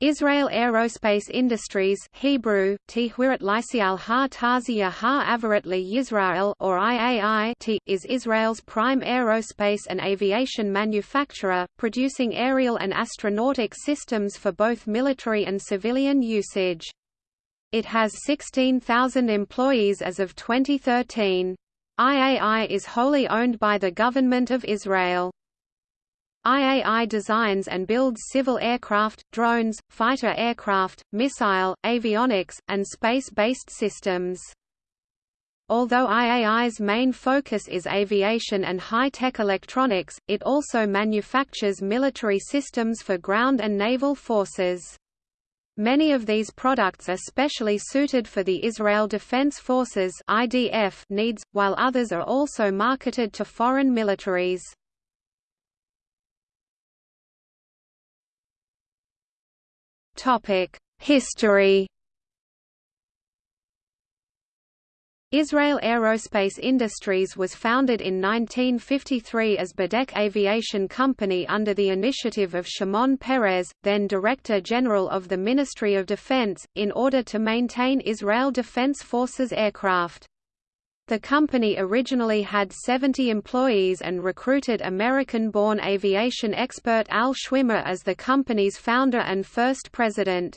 Israel Aerospace Industries Hebrew, Yisrael or IAI is Israel's prime aerospace and aviation manufacturer, producing aerial and astronautic systems for both military and civilian usage. It has 16,000 employees as of 2013. IAI is wholly owned by the Government of Israel. IAI designs and builds civil aircraft, drones, fighter aircraft, missile, avionics, and space-based systems. Although IAI's main focus is aviation and high-tech electronics, it also manufactures military systems for ground and naval forces. Many of these products are specially suited for the Israel Defense Forces (IDF) needs, while others are also marketed to foreign militaries. History Israel Aerospace Industries was founded in 1953 as Bedek Aviation Company under the initiative of Shimon Peres, then Director General of the Ministry of Defense, in order to maintain Israel Defense Forces aircraft. The company originally had 70 employees and recruited American-born aviation expert Al Schwimmer as the company's founder and first president.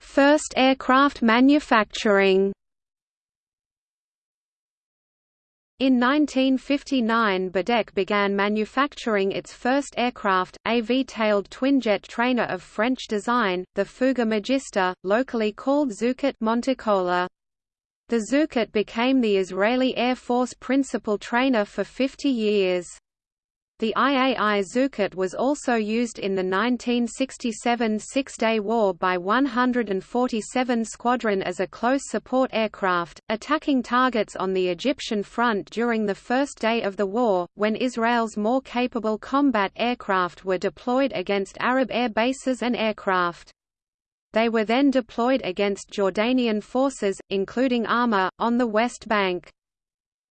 First aircraft manufacturing In 1959 Bedek began manufacturing its first aircraft, a V-tailed twinjet trainer of French design, the Fouga Magister, locally called Zuchet Monticola. The Zuchet became the Israeli Air Force principal trainer for 50 years. The IAI Zuchet was also used in the 1967 Six-Day War by 147 Squadron as a close support aircraft, attacking targets on the Egyptian front during the first day of the war, when Israel's more capable combat aircraft were deployed against Arab air bases and aircraft. They were then deployed against Jordanian forces, including Arma, on the West Bank.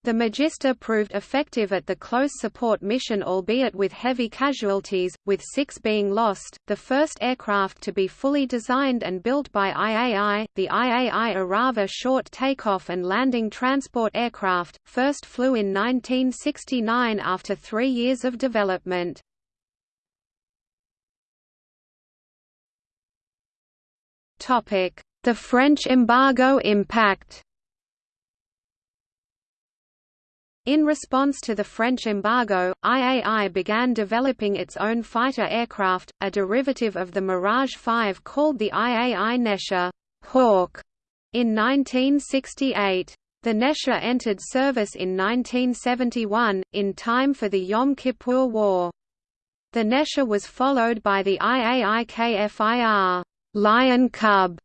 The Magister proved effective at the close support mission albeit with heavy casualties, with six being lost. The first aircraft to be fully designed and built by IAI, the IAI Arava short takeoff and landing transport aircraft, first flew in 1969 after three years of development. The French embargo impact In response to the French embargo, IAI began developing its own fighter aircraft, a derivative of the Mirage 5 called the IAI Nesher Hawk, in 1968. The Nesher entered service in 1971, in time for the Yom Kippur War. The Nesher was followed by the IAI KFIR Lion Cub,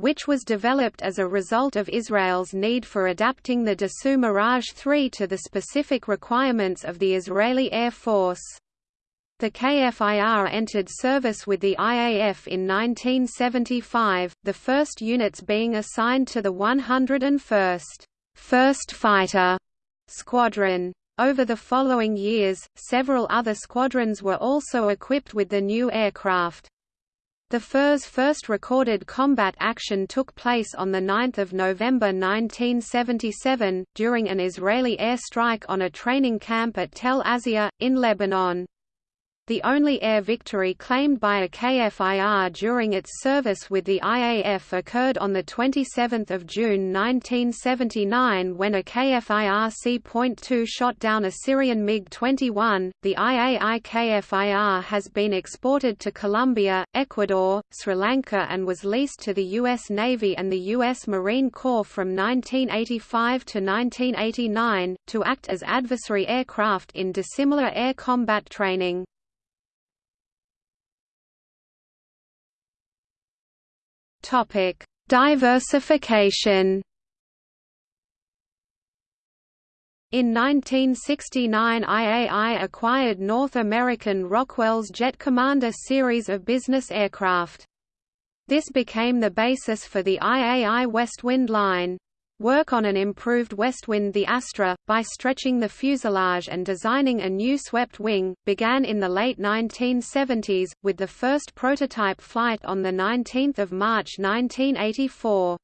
which was developed as a result of Israel's need for adapting the Dassault Mirage 3 to the specific requirements of the Israeli Air Force. The KFIR entered service with the IAF in 1975, the first units being assigned to the 101st First Fighter Squadron. Over the following years, several other squadrons were also equipped with the new aircraft. The KFIR's first recorded combat action took place on 9 November 1977, during an Israeli airstrike on a training camp at Tel Azia, in Lebanon. The only air victory claimed by a KFIR during its service with the IAF occurred on 27 June 1979 when a KFIR C.2 shot down a Syrian MiG-21. The IAI KFIR has been exported to Colombia, Ecuador, Sri Lanka and was leased to the U.S. Navy and the U.S. Marine Corps from 1985 to 1989, to act as adversary aircraft in dissimilar air combat training. Topic: Diversification. In 1969 IAI acquired North American Rockwell's Jet Commander series of business aircraft. This became the basis for the IAI Westwind line. Work on an improved Westwind the Astra, by stretching the fuselage and designing a new swept wing, began in the late 1970s, with the first prototype flight on 19 March 1984.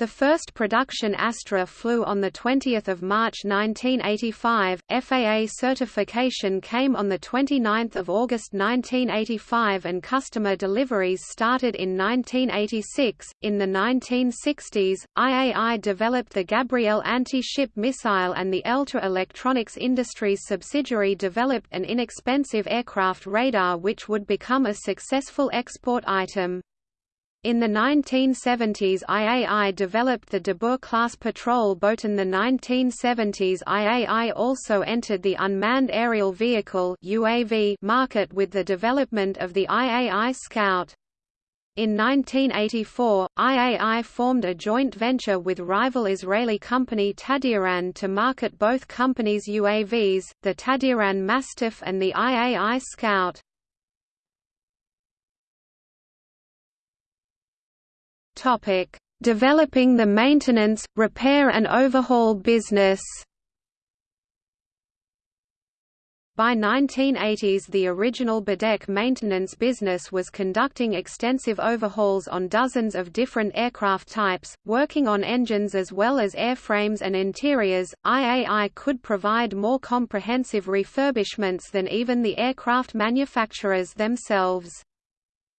The first production Astra flew on 20 March 1985, FAA certification came on 29 August 1985 and customer deliveries started in 1986. In the 1960s, IAI developed the Gabriel anti-ship missile and the Elta Electronics Industries subsidiary developed an inexpensive aircraft radar which would become a successful export item. In the 1970s IAI developed the Dabur-class patrol boat in the 1970s IAI also entered the unmanned aerial vehicle UAV market with the development of the IAI Scout. In 1984, IAI formed a joint venture with rival Israeli company Tadiran to market both companies' UAVs, the Tadiran Mastiff and the IAI Scout. Topic: Developing the maintenance, repair and overhaul business. By 1980s the original Bedek maintenance business was conducting extensive overhauls on dozens of different aircraft types, working on engines as well as airframes and interiors. IAI could provide more comprehensive refurbishments than even the aircraft manufacturers themselves.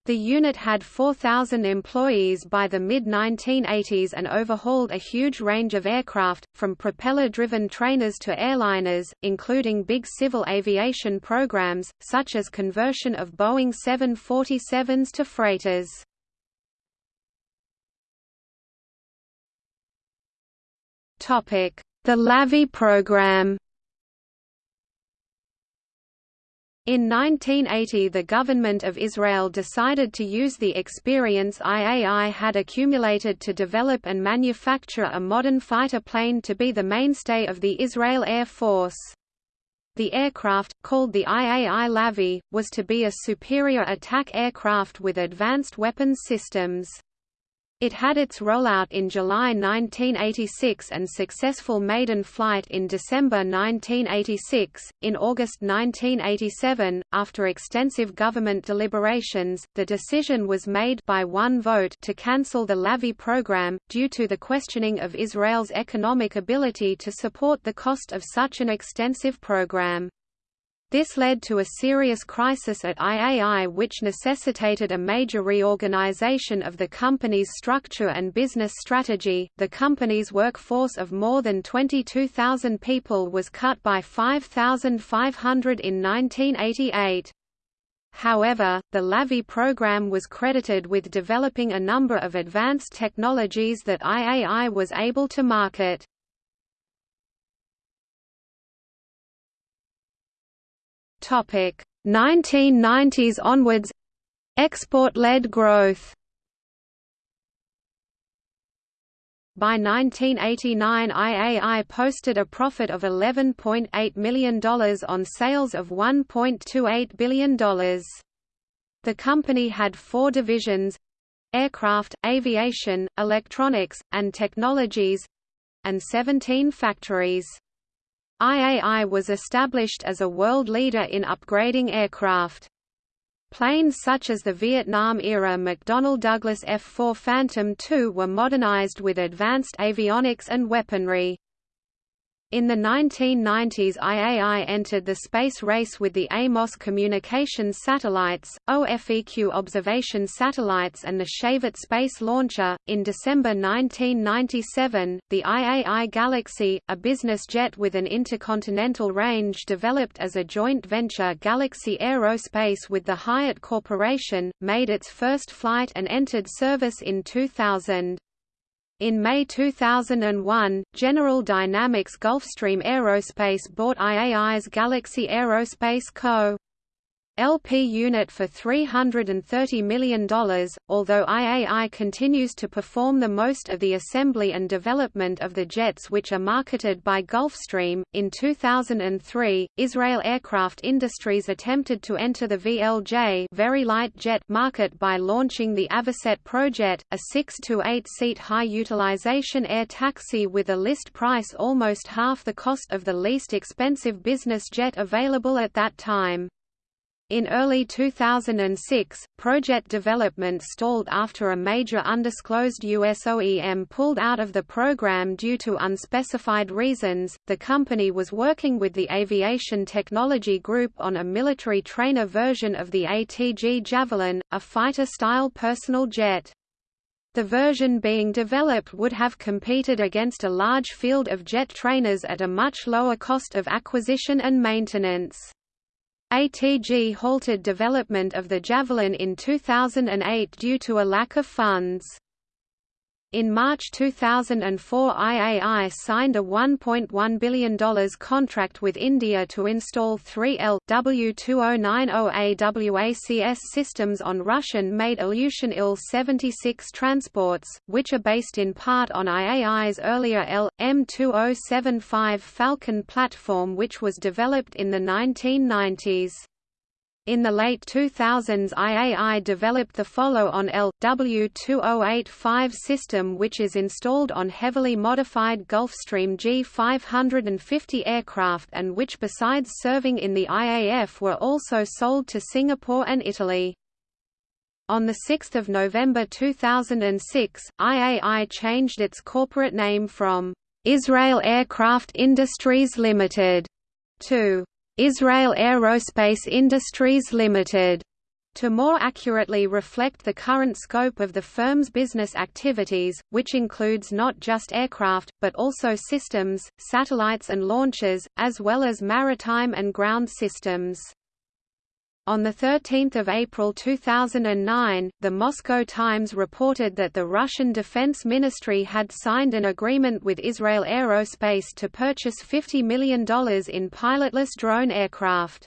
The unit had 4,000 employees by the mid-1980s and overhauled a huge range of aircraft, from propeller-driven trainers to airliners, including big civil aviation programs, such as conversion of Boeing 747s to freighters. The LAVI program In 1980 the government of Israel decided to use the experience IAI had accumulated to develop and manufacture a modern fighter plane to be the mainstay of the Israel Air Force. The aircraft, called the IAI Lavi, was to be a superior attack aircraft with advanced weapons systems. It had its rollout in July 1986 and successful maiden flight in December 1986. In August 1987, after extensive government deliberations, the decision was made by one vote to cancel the LAVI program, due to the questioning of Israel's economic ability to support the cost of such an extensive program. This led to a serious crisis at IAI which necessitated a major reorganization of the company's structure and business strategy. The company's workforce of more than 22,000 people was cut by 5,500 in 1988. However, the LAVI program was credited with developing a number of advanced technologies that IAI was able to market. 1990s onwards Export-led growth By 1989 IAI posted a profit of $11.8 million on sales of $1.28 billion. The company had four divisions aircraft, aviation, electronics, and technologies—and 17 factories. IAI was established as a world leader in upgrading aircraft. Planes such as the Vietnam-era McDonnell Douglas F-4 Phantom II were modernized with advanced avionics and weaponry. In the 1990s IAI entered the space race with the AMOS communications satellites, OFEQ observation satellites and the Shavit space launcher. In December 1997, the IAI Galaxy, a business jet with an intercontinental range developed as a joint venture Galaxy Aerospace with the Hyatt Corporation, made its first flight and entered service in 2000. In May 2001, General Dynamics Gulfstream Aerospace bought IAI's Galaxy Aerospace Co. LP unit for $330 million, although IAI continues to perform the most of the assembly and development of the jets which are marketed by Gulfstream. In 2003, Israel Aircraft Industries attempted to enter the VLJ very light jet market by launching the Avocet Projet, a 6 to 8 seat high utilization air taxi with a list price almost half the cost of the least expensive business jet available at that time. In early 2006, project development stalled after a major undisclosed US OEM pulled out of the program due to unspecified reasons. The company was working with the Aviation Technology Group on a military trainer version of the ATG Javelin, a fighter-style personal jet. The version being developed would have competed against a large field of jet trainers at a much lower cost of acquisition and maintenance. ATG halted development of the Javelin in 2008 due to a lack of funds. In March 2004 IAI signed a $1.1 billion contract with India to install 3L W2090 AWACS systems on Russian-made Ilyushin Il-76 transports, which are based in part on IAI's earlier L.M2075 Phalcon platform which was developed in the 1990s. In the late 2000s IAI developed the follow-on L.W2085 system which is installed on heavily modified Gulfstream G550 aircraft and which besides serving in the IAF were also sold to Singapore and Italy. On 6 November 2006, IAI changed its corporate name from Israel Aircraft Industries Limited to Israel Aerospace Industries Limited to more accurately reflect the current scope of the firm's business activities, which includes not just aircraft, but also systems, satellites and launches, as well as maritime and ground systems. On 13 April 2009, the Moscow Times reported that the Russian Defense Ministry had signed an agreement with Israel Aerospace to purchase $50 million in pilotless drone aircraft.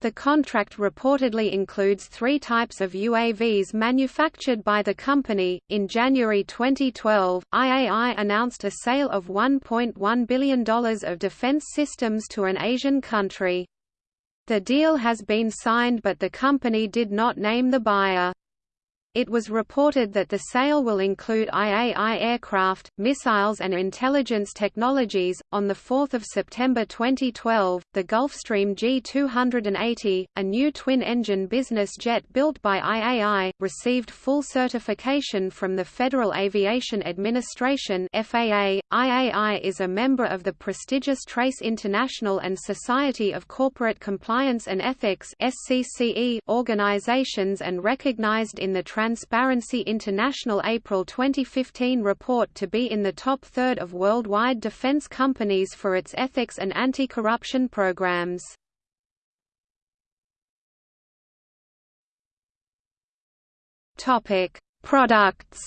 The contract reportedly includes three types of UAVs manufactured by the company. In January 2012, IAI announced a sale of $1.1 billion of defense systems to an Asian country. The deal has been signed but the company did not name the buyer. It was reported that the sale will include IAI aircraft, missiles, and intelligence technologies. On 4 September 2012, the Gulfstream G280, a new twin engine business jet built by IAI, received full certification from the Federal Aviation Administration. FAA. IAI is a member of the prestigious Trace International and Society of Corporate Compliance and Ethics (SCCE) organizations and recognized in the Transparency International April 2015 report to be in the top third of worldwide defense companies for its ethics and anti-corruption programs. Topic: Products.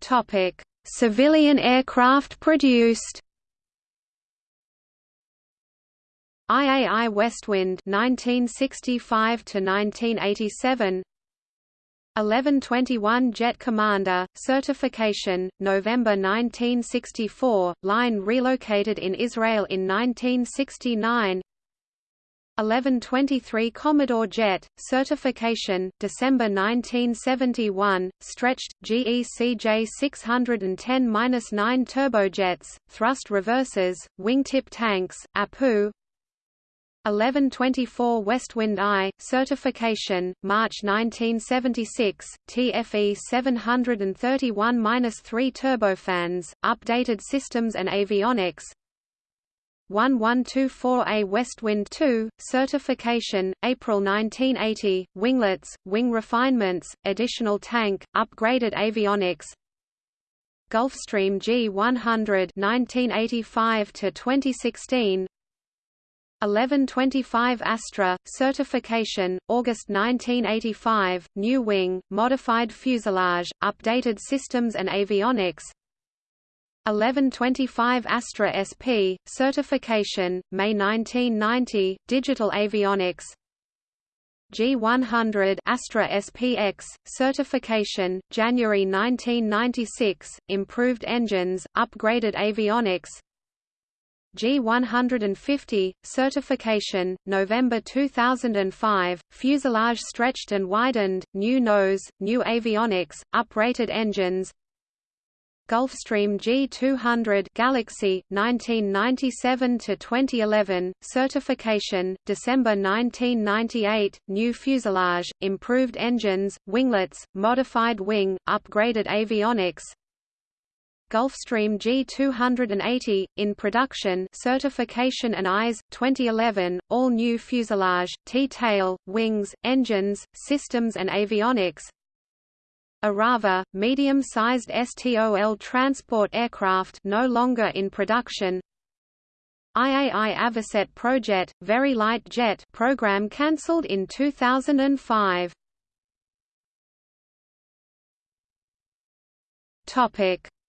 Topic: Civilian aircraft produced. IAI Westwind 1965 to 1987 1121 Jet Commander, certification, November 1964, line relocated in Israel in 1969 1123 Commodore Jet, certification, December 1971, stretched, GECJ 610-9 turbojets, thrust reversers, wingtip tanks, APU, 1124 Westwind I, certification, March 1976, TFE 731-3 turbofans, updated systems and avionics. 1124A Westwind II, certification, April 1980, winglets, wing refinements, additional tank, upgraded avionics. Gulfstream G100 1985 to 2016 1125 Astra, certification, August 1985, new wing, modified fuselage, updated systems and avionics. 1125 Astra SP, certification, May 1990, Digital Avionics. G100 Astra SPX, certification, January 1996, improved engines, upgraded avionics G150, certification, November 2005, fuselage stretched and widened, new nose, new avionics, uprated engines. Gulfstream G200 Galaxy 1997 to 2011 certification December 1998 new fuselage improved engines winglets modified wing upgraded avionics Gulfstream G280 in production. Certification and eyes 2011 all new fuselage T-tail wings engines systems and avionics. Arava, medium-sized STOL transport aircraft no longer in production. IAI Avocet Projet, Very Light Jet program cancelled in 2005. Topic: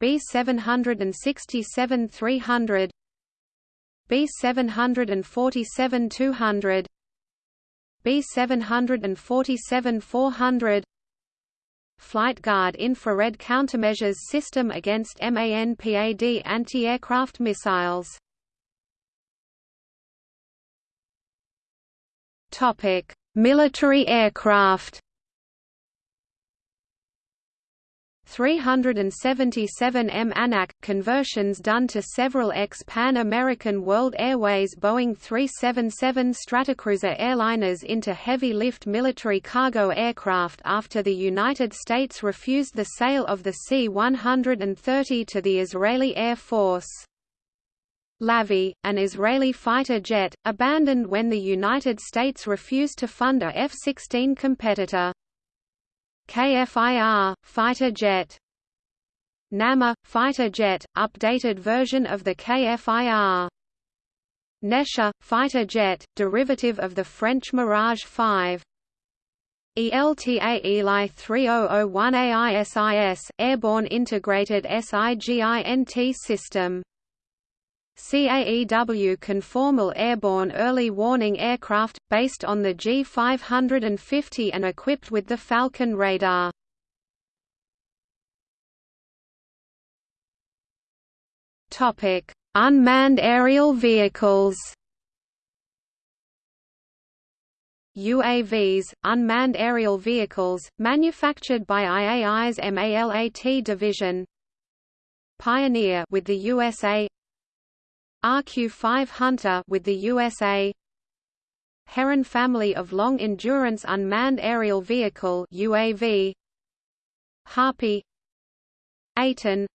B737 300 B737 400 B737 700 B737 800 B767 200 B767 300 B747 200 B747 400 Flight Guard infrared countermeasures system against MANPAD anti-aircraft missiles. Military aircraft. 377M Anak conversions done to several ex-Pan American World Airways Boeing 377 Stratocruiser airliners into heavy-lift military cargo aircraft after the United States refused the sale of the C-130 to the Israeli Air Force. Lavi, an Israeli fighter jet, abandoned when the United States refused to fund a F-16 competitor. KFIR, fighter jet. Nammer, fighter jet, updated version of the KFIR Nesher, fighter jet, derivative of the French Mirage 5 ELTA Eli 3001 AISIS, Airborne Integrated SIGINT System CAEW conformal airborne early warning aircraft, based on the G550 and equipped with the Phalcon radar. Unmanned aerial vehicles UAVs, unmanned aerial vehicles, manufactured by IAI's MALAT division Pioneer with the USA RQ-5 Hunter with the USA Heron family of long-endurance unmanned aerial vehicle UAV Harpy. Aton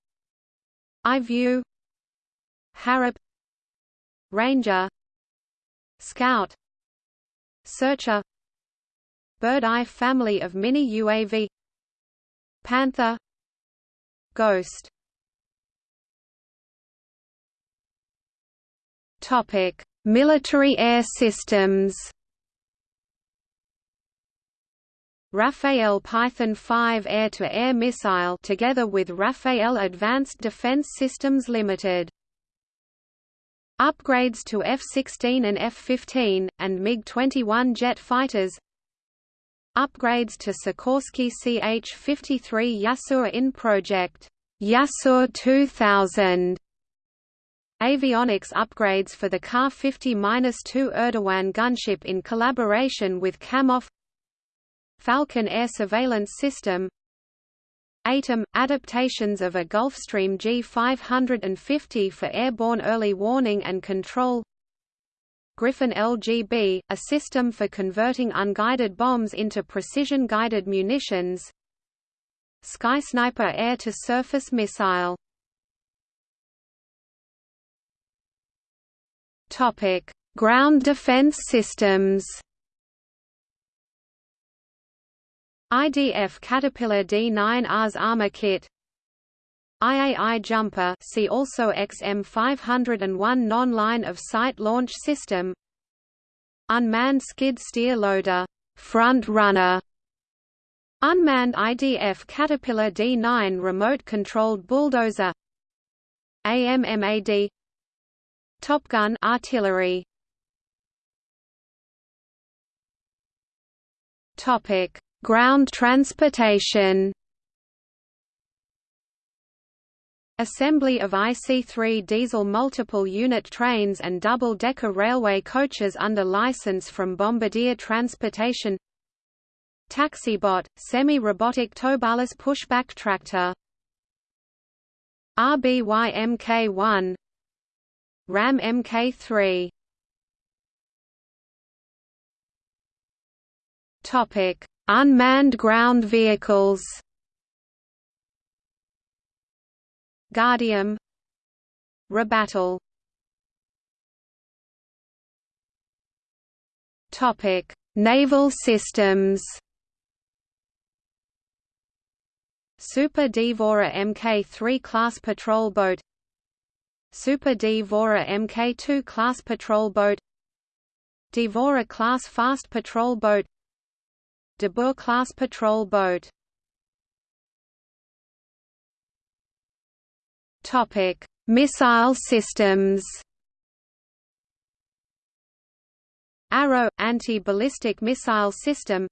iView Harop Ranger. Scout. Searcher. Bird-Eye family of mini-UAV Panther. Ghost Military air systems. Rafael Python 5 air-to-air -air missile together with Rafael Advanced Defense Systems Limited. Upgrades to F-16 and F-15, and MiG-21 jet fighters Upgrades to Sikorsky CH-53 Yasur in project Yasur 2000 Avionics upgrades for the Ka-50-2 Erdogan gunship in collaboration with Kamov Phalcon air surveillance system ATOM – adaptations of a Gulfstream G550 for airborne early warning and control Griffin LGB – a system for converting unguided bombs into precision-guided munitions Skysniper air-to-surface missile Topic: Ground defense systems. IDF Caterpillar D9R's Armor Kit. IAI Jumper see also XM501 non-line of sight launch system. Unmanned skid steer loader front runner. Unmanned IDF Caterpillar D9 remote-controlled bulldozer. AMMAD Top Gun artillery. Topic. Ground transportation. Assembly of IC3 diesel multiple unit trains and double-decker railway coaches under license from Bombardier Transportation. Taxibot, semi-robotic towbarless pushback tractor. RBY Mk1 Ram Mk3 Topic Unmanned ground vehicles. Guardium Rebattle. Topic Naval systems. Super Dvora Mk3 class patrol boat Super Dvora Mk2 class patrol boat Devourer class fast patrol boat Dabur-class patrol boat Topic: Missile systems. Arrow anti-ballistic missile system.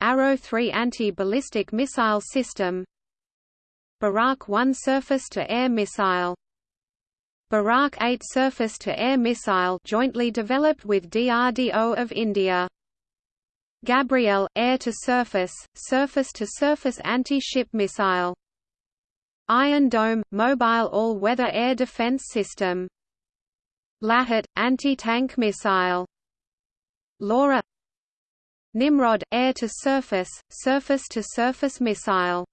Arrow 3 anti-ballistic missile system. Barak 1 surface-to-air missile. Barak 8 surface-to-air missile jointly developed with DRDO of India. Gabriel, air-to-surface, surface-to-surface anti-ship missile. Iron Dome, mobile all-weather air defense system. Lahat, anti-tank missile. LORA Nimrod, air-to-surface, surface-to-surface missile.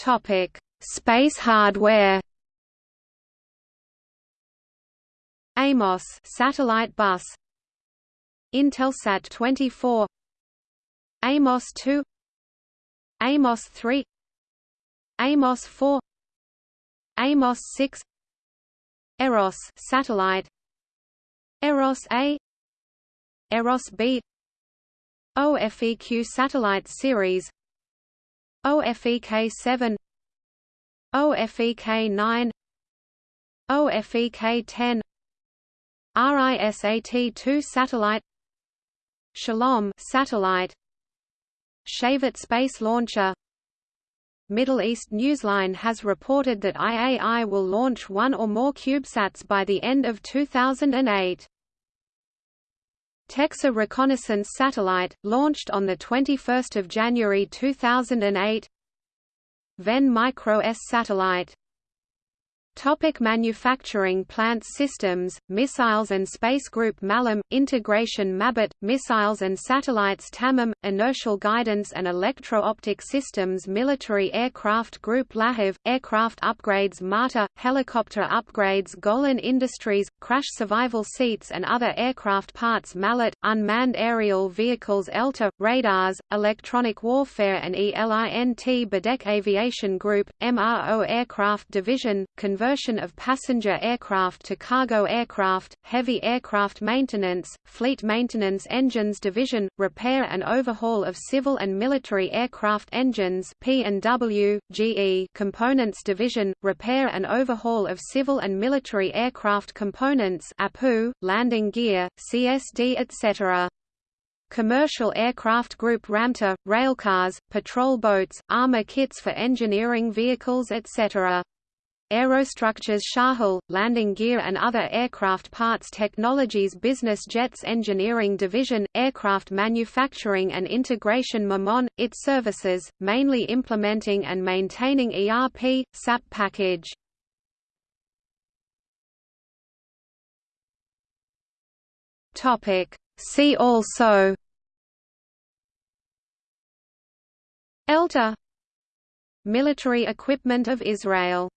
Topic: Space hardware. Amos satellite bus Intelsat 24 Amos 2 Amos 3 Amos 4 Amos 6 Eros satellite Eros A Eros B OFEQ satellite series OFEK 7 OFEK 9 OFEK 10 RISAT-2 satellite Shalom satellite Shavit space launcher Middle East Newsline has reported that IAI will launch one or more CubeSats by the end of 2008. TecSAR reconnaissance satellite, launched on 21 January 2008 Ven Micro S satellite Topic manufacturing Plant systems, missiles and space group Malam, integration Mabit, missiles and satellites Tamim, inertial guidance and electro-optic systems Military aircraft group Lahav, aircraft upgrades Marta, helicopter upgrades Golan Industries, crash survival seats and other aircraft parts Malat, unmanned aerial vehicles ELTA, radars, electronic warfare and ELINT Bedek Aviation Group, MRO Aircraft Division, of passenger aircraft to cargo aircraft, heavy aircraft maintenance, fleet maintenance engines division, repair and overhaul of civil and military aircraft engines P&W, GE components division, repair and overhaul of civil and military aircraft components APU, landing gear, CSD etc. Commercial Aircraft Group Ramta, railcars, patrol boats, armor kits for engineering vehicles etc. Aerostructures Shahul, Landing Gear and Other Aircraft Parts Technologies Business Jets Engineering Division, Aircraft Manufacturing and Integration Mammon, its services, mainly implementing and maintaining ERP, SAP package. See also ELTA Military equipment of Israel